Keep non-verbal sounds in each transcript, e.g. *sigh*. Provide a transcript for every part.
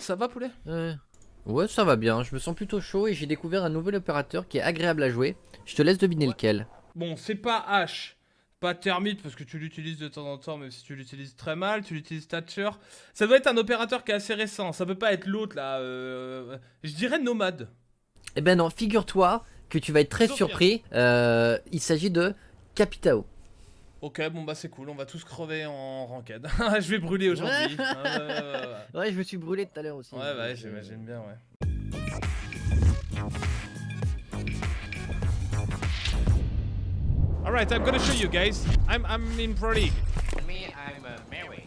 Ça va poulet? Ouais. Ouais, ça va bien. Je me sens plutôt chaud et j'ai découvert un nouvel opérateur qui est agréable à jouer. Je te laisse deviner lequel. Bon, c'est pas H, pas Thermite parce que tu l'utilises de temps en temps, même si tu l'utilises très mal, tu l'utilises Thatcher. Ça doit être un opérateur qui est assez récent, ça peut pas être l'autre là. euh, Je dirais Nomade. Eh ben non, figure-toi que tu vas être très Sophia. surpris. Euh, il s'agit de Capitao. Ok, bon bah c'est cool, on va tous crever en ranked. *laughs* je vais brûler aujourd'hui. *laughs* Ouais, ouais, ouais, ouais. Ouais, je me suis brûlé tout à l'heure aussi. Ouais, ouais, ouais, j'imagine bien, ouais. Alright, I'm gonna show you guys. I'm, I'm in Pro League. Me, I'm uh, Mary.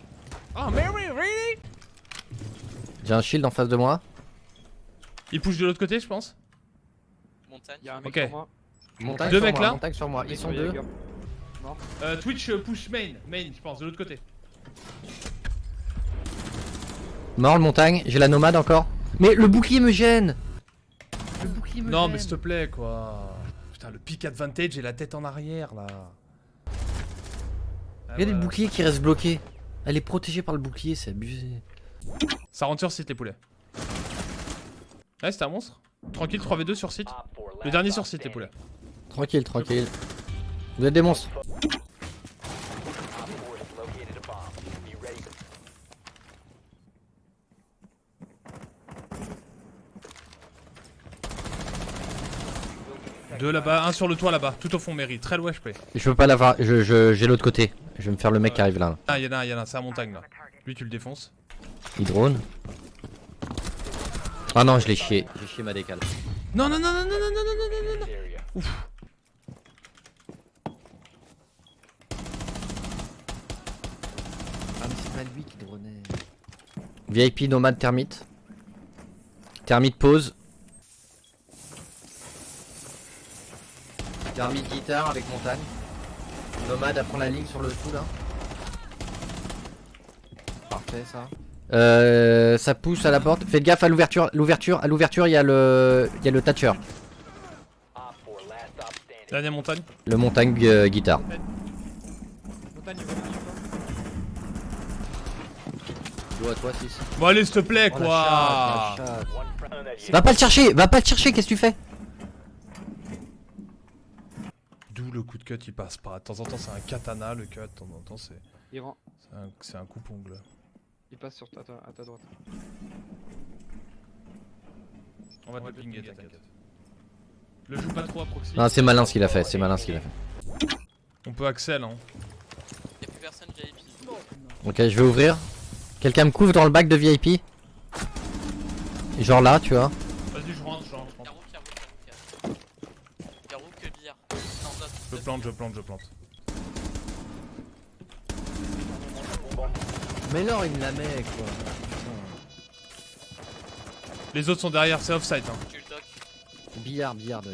Oh, Mary, really? J'ai un shield en face de moi. Il push de l'autre côté, je pense. Montagne. Y'a un mec Ok. sur moi. Montagne Deux sur mecs moi, là Montagne sur moi. Ils sont deux. Euh, Twitch euh, push main, main, je pense, de l'autre côté. Mort le montagne. J'ai la nomade encore. Mais le bouclier me gêne. Le bouclier me Non, gêne. mais s'il te plaît, quoi. Putain, le pick advantage et la tête en arrière, là. Ah, Regarde le ouais. bouclier qui reste bloqué. Elle est protégée par le bouclier, c'est abusé. Ça rentre sur site, les poulets. Ouais, c'était un monstre. Tranquille, 3v2 sur site. Le dernier sur site, les poulets. Tranquille, tranquille. Vous êtes des monstres. Deux là-bas, un sur le toit là-bas, tout au fond, Mary. Très loin, je peux. Je peux pas l'avoir. Je, je- j'ai l'autre côté. Je vais me faire le mec qui arrive là. Ah, y'en a un, y'en a un, c'est à montagne là. Lui, tu le défonces. Il drone. Ah non, je l'ai chié. J'ai chié ma décale. Non, non, non, non, non, non, non, non, non, non, non. Ouf. Ah mais c'est pas lui qui dronait. VIP nomade thermite. Thermite pause. Thermite guitare avec montagne. Nomade apprend la ligne sur le tout là. Parfait ça. Euh, ça pousse à la porte. Faites gaffe à l'ouverture. L'ouverture, à l'ouverture, il y a le, il y a le Thatcher. Dernière montagne. Le montagne euh, guitare. Montagne, il va venir, quoi. Go à toi 6. Bon, allez, s'il te plaît, quoi. Va pas le chercher, va pas le chercher, qu'est-ce que tu fais D'où le coup de cut, il passe pas. De temps en temps, c'est un katana, le cut. De temps en temps, c'est c'est un, un coupe-ongle. Il passe sur ta, ta- à ta droite. On va te pinguer, t'inquiète. Le joue pas trop à proxy. Non, c'est malin ce qu'il a fait, c'est malin ce qu'il a fait. On peut Axel, hein. Y'a plus personne VIP. Ok, je vais ouvrir. Quelqu'un me couvre dans le bac de VIP Genre là, tu vois. Vas-y, je rentre, je rentre, je rentre. Y'a Rook, y'a Rook, y'a Rook. Y'a Rook que billard. Non, d'autres. Je plante, je plante, je plante. Mais non, il me la met quoi. Les autres sont derrière, c'est offside. Hein. Billard, billard. de-.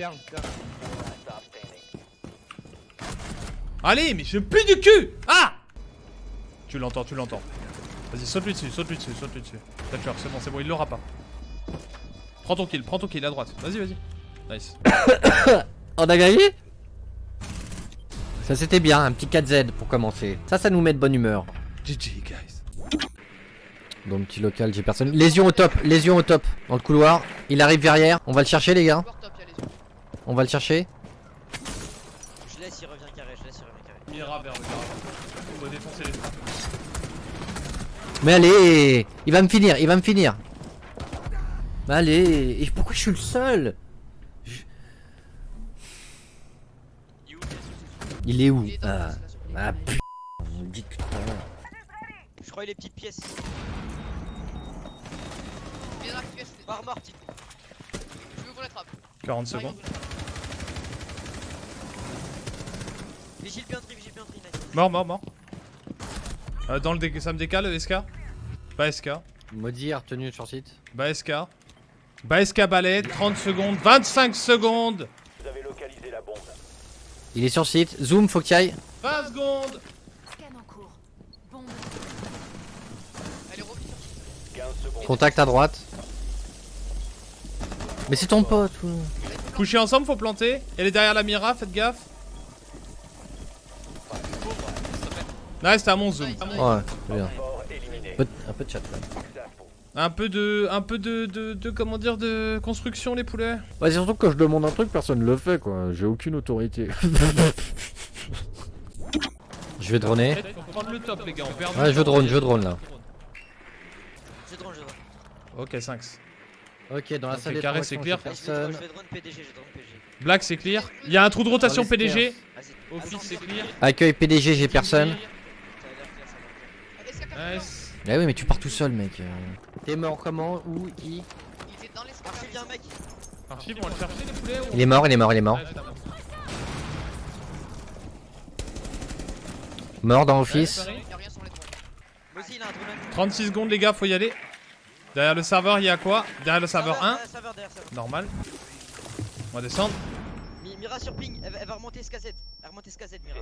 Allez, mais je pue du cul Ah Tu l'entends, tu l'entends. Vas-y, saute-lui dessus, saute-lui dessus, saute-lui dessus. Thatcher, c'est bon, c'est bon, il l'aura pas. Prends ton kill, prends ton kill à droite. Vas-y, vas-y. Nice. *coughs* On a gagné? Ça c'était bien, un petit 4Z pour commencer. Ça, ça nous met de bonne humeur. GG, guys. Dans le petit local, j'ai personne. Lésion au top, lésion au top. Dans le couloir. Il arrive derrière. On va le chercher, les gars. On va le chercher. Je laisse, il revient carré, je laisse, il revient carré. Vers le. On va défoncer les trappes. Mais allez Il va me finir, il va me finir. Mais allez Et pourquoi je suis le seul? Il est où Ah, ah putain, vous me dites que Je crois les petites pièces. Il est dans la pièce, par Martin. Je veux qu'on l'attrape. 40 secondes. Vigile piantry, vigile piantry, nice. Mort, mort, mort. Euh, dans le dé ça me décale, SK Bah SK. Maudit retenu sur site. Bah SK. Bah SK balai, 30 secondes, 25 secondes Vous avez localisé la bombe. Il est sur site. Zoom, faut qu'il aille. 20 secondes. Contact à droite. Mais c'est ton pote. ou- Coucher ensemble, faut planter. Elle est derrière la Mira, faites gaffe. Nice, t'as mon zoom. Ouais, c'est bien. un peu de chat même. Un peu de. Un peu de, de, de. Comment dire De construction, les poulets c'est surtout que quand je demande un truc, personne le fait quoi. J'ai aucune autorité. *laughs* je vais droner. Faut prendre le top, les gars. On perd du Ouais, je drone, je drone là. Je drone, je drone. Ok, 5. Ok, dans la Ok, salle des carré, c'est clear. j'ai Allez, je vais drone, personne. je vais drone PDG, je drone PDG. Black, c'est clear. Il y a un trou de rotation PDG. Office, c'est clear. Accueil PDG, j'ai personne. Nice. Ah oui, mais tu pars tout seul, mec. euh. T'es mort comment Où Qui Il était dans l'escalier. Archi, viens, mec. Archive, on va le chercher, les poulets ou... Il est mort, il est mort, il est mort. Mort dans Office. Paris. Il y a rien sur les drones. Moi aussi, il a un drone. 36 secondes, les gars, faut y aller. Derrière le serveur, il y a quoi? Derrière le serveur 1. Derrière, Serveur, derrière, serveur. Normal. On va descendre. Mi- Mira sur ping, elle va, remonter SKZ. Elle va remonter SKZ, Mira.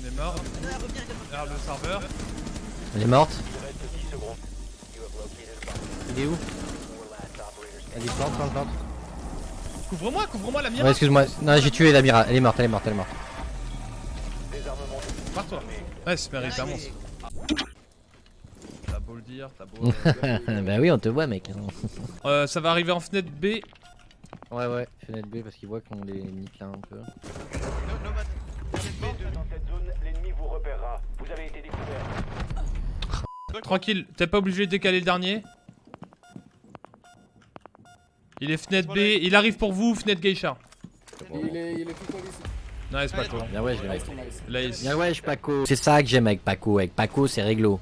On est mort. Revient. Derrière le serveur. Elle est morte. Il est où Elle est plante, plante, plante. Couvre-moi, couvre-moi la mire. Ouais, excuse-moi. Non, j'ai tué la Mira. Elle est morte, elle est morte, elle est morte. Pars-toi. Ouais, c'est est- monstre. T'as beau le dire, t'as beau. *laughs* bah oui, on te voit, mec. euh, ça va arriver en fenêtre B. Ouais, ouais. Fenêtre B parce qu'il voit qu'on les nique là un peu. No- Nomad. Dans cette zone, l'ennemi vous repérera. Vous avez été découvert. Tranquille, t'es pas obligé de décaler le dernier. Il est fenêtre B, il arrive pour vous, fenêtre geisha. Il est, il est plus collé ici. Nice, Paco. Bien ouais, je l'ai. Nice. Bien ouais, je Paco. C'est ça que j'aime avec Paco. Avec Paco, c'est réglo.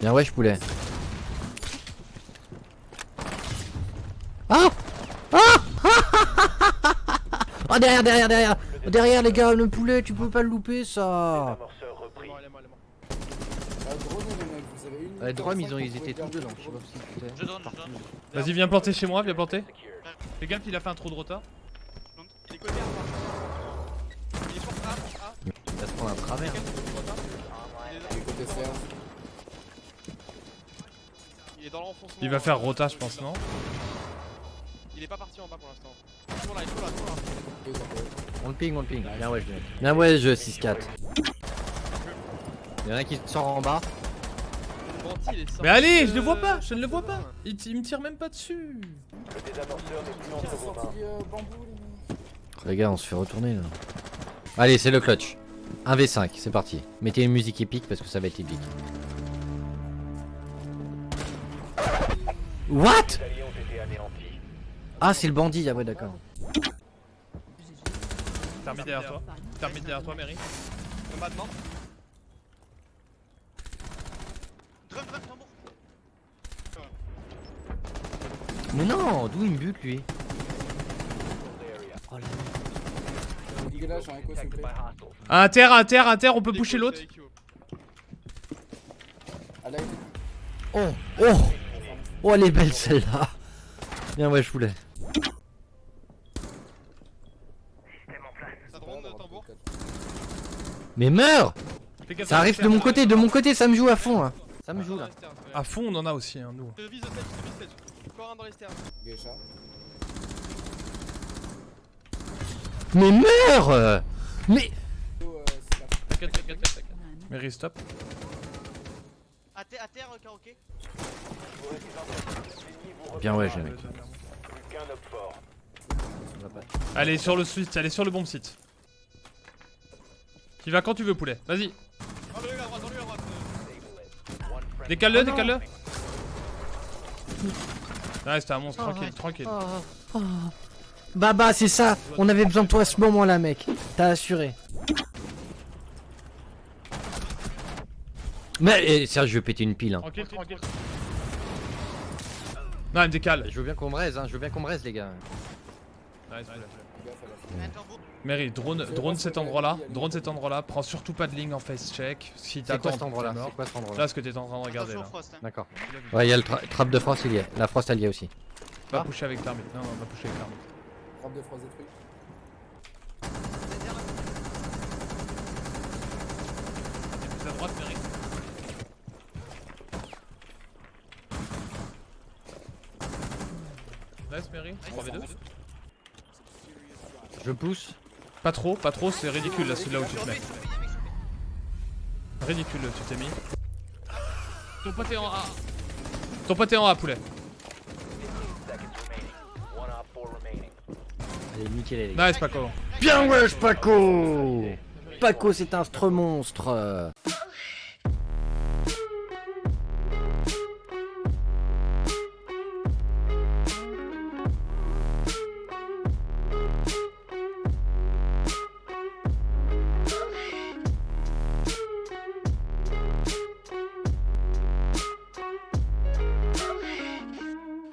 Bien ouais, je poulet. Ah Ah *laughs* Oh derrière, derrière, derrière Derrière les gars, le poulet, tu peux pas le louper ça Amorceur repris. Drone, les mecs, vous avez une Ouais, minute Drum, 45 ils, ont, ils étaient tous dedans, je sais pas ce qu'ils drone. Vas-y, viens planter chez moi, viens planter. Fais gaffe, il a fait un trou de rota. Il est côté A. Il est fort A, fort A. Il va se prendre un travers. Il est côté. Il est dans l'enfoncement. Il va faire rota, je pense, non Il est pas parti en bas pour l'instant. Toujours là, il est toujours là, toujours là. On le ping, on le ping. Bien ouais, je. Bien ouais, je 6-4. Il y en a qui sort en bas. Mais allez, je le vois pas, je ne le vois pas. Il, il me tire même pas dessus. Le désamorceur n'est plus entre vos mains. Sorti bambou, les gars, on se fait retourner là. Allez, c'est le clutch. 1v5, c'est parti. Mettez une musique épique parce que ça va être épique. What? Ah, c'est le bandit, ah ouais, d'accord. Termine derrière toi. Termine derrière toi, Mary. Mort. Tambour. Mais non, d'où il me bute lui? Oh là un terre, à terre, à terre, on peut pusher l'autre. Oh, oh Oh, elle est belle celle-là Bien ouais, je voulais. Ça drone, tambour. Mais meurs Ça arrive de mon côté, de mon côté, ça me joue à fond là. Ça me joue là. À fond, on en a aussi, hein, nous. Je vise le stage, je vise le stage. Encore un dans les stairs. Geisha. Mais meurs Mais Oh, euh, c'est là. T'inquiète, t'inquiète, t'inquiète. Mary, stop. À terre, euh, karaoké. Bien ouais, j'ai fort. Allez, sur le site, allez sur le bon site. Tu vas quand tu veux, poulet. Vas-y, Enlevez à droite, enlevez à droite. décale-le, décale-le. Ouais, c'était un monstre, tranquille, tranquille. Baba, c'est ça On avait besoin de toi à ce moment-là, mec. T'as assuré. Mais eh, sérieux, je vais péter une pile. Hein. Tranquille, tranquille. Non, il me décale. Je veux bien qu'on me raise, hein. Je veux bien qu'on me raise, les gars. Nice, poulet. Mary, drone, drone cet endroit-là. Drone cet endroit-là. Prends surtout pas de ligne en face check. Si C'est t'attends, quoi cet endroit-là. C'est quoi cet endroit-là Là, ce que t'es en train de regarder là. hein. D'accord. Ouais, il y a le tra- trap de frost, il y est. La frost, elle y est aussi. Va pusher avec l'armée. Non, non, va pusher avec l'armée. frappe de frost détruite. Plus à droite, Mary. Nice, Mary. 3v2. Je pousse. Pas trop, pas trop, c'est ridicule là, celui-là où tu te mets. Ridicule, tu t'es mis. Ton pote est en A. Ton pote est en A, poulet. Allez, nickel, les Nice, Paco. Bien wesh Paco Paco c'est un stre monstre